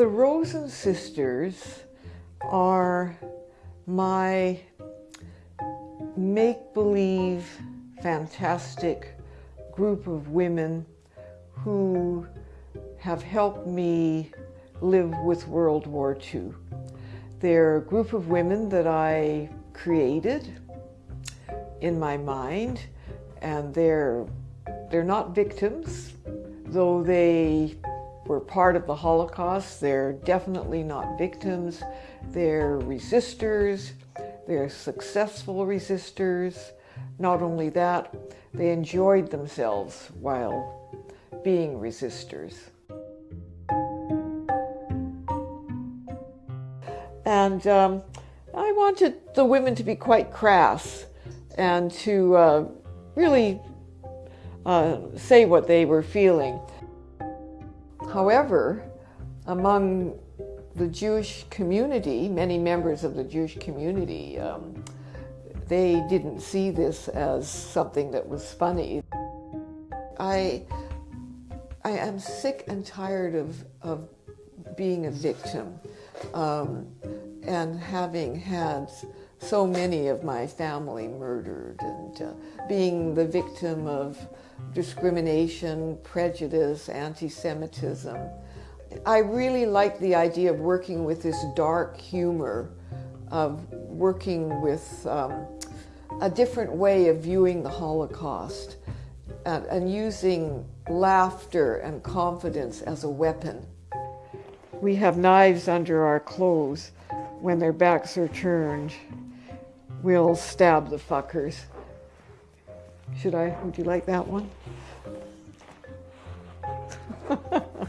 The Rosen sisters are my make-believe, fantastic group of women who have helped me live with World War II. They're a group of women that I created in my mind, and they're, they're not victims, though they were part of the Holocaust. They're definitely not victims. They're resistors. They're successful resistors. Not only that, they enjoyed themselves while being resistors. And um, I wanted the women to be quite crass and to uh, really uh, say what they were feeling. However, among the Jewish community, many members of the Jewish community, um, they didn't see this as something that was funny. I, I am sick and tired of, of being a victim um, and having had so many of my family murdered and uh, being the victim of discrimination, prejudice, anti-Semitism. I really like the idea of working with this dark humor, of working with um, a different way of viewing the Holocaust and, and using laughter and confidence as a weapon. We have knives under our clothes when their backs are turned. We'll stab the fuckers. Should I? Would you like that one?